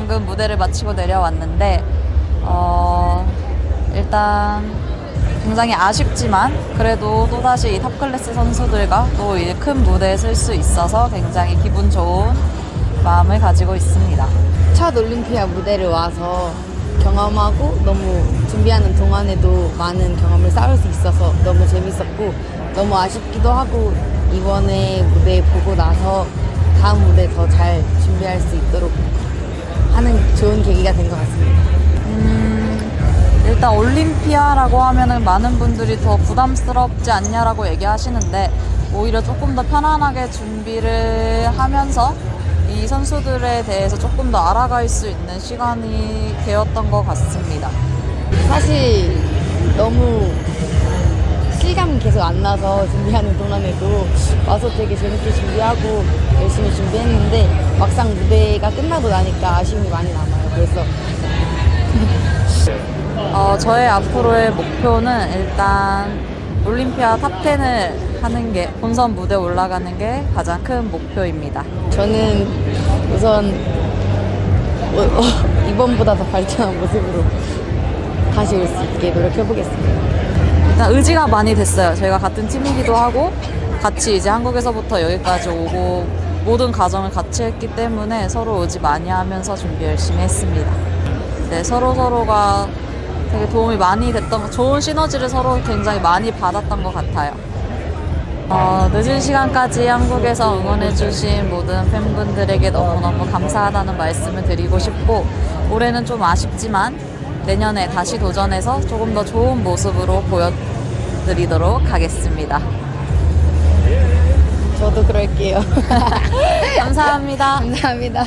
방금 무대를 마치고 내려왔는데 어, 일단 굉장히 아쉽지만 그래도 또다시 이 탑클래스 선수들과 또 이 큰 무대에 설 수 있어서 굉장히 기분 좋은 마음을 가지고 있습니다. 첫 올림피아 무대를 와서 경험하고 너무 준비하는 동안에도 많은 경험을 쌓을 수 있어서 너무 재밌었고 너무 아쉽기도 하고 이번에 무대 보고 나서 다음 무대 더 잘 계기가 된 것 같습니다. 음, 일단 올림피아라고 하면은 많은 분들이 더 부담스럽지 않냐라고 얘기하시는데 오히려 조금 더 편안하게 준비를 하면서 이 선수들에 대해서 조금 더 알아갈 수 있는 시간이 되었던 것 같습니다. 사실 너무 실감이 계속 안 나서 준비하는 동안에도 와서 되게 재밌게 준비하고 열심히 준비했는데 막상 무대가 끝나고 나니까 아쉬움이 많이 남아요. 그래서 어, 저의 앞으로의 목표는 일단 올림피아 탑10을 하는 게 본선 무대 올라가는 게 가장 큰 목표입니다. 저는 우선 어, 어, 이번보다 더 발전한 모습으로 다시 올 수 있게 노력해 보겠습니다. 일단 의지가 많이 됐어요. 저희가 같은 팀이기도 하고 같이 이제 한국에서부터 여기까지 오고 모든 과정을 같이 했기 때문에 서로 의지 많이 하면서 준비 열심히 했습니다. 네, 서로 서로가 되게 도움이 많이 됐던 좋은 시너지를 서로 굉장히 많이 받았던 것 같아요. 어, 늦은 시간까지 한국에서 응원해주신 모든 팬분들에게 너무너무 감사하다는 말씀을 드리고 싶고 올해는 좀 아쉽지만 내년에 다시 도전해서 조금 더 좋은 모습으로 보여드리도록 하겠습니다. 저도 그럴게요. 감사합니다. 감사합니다.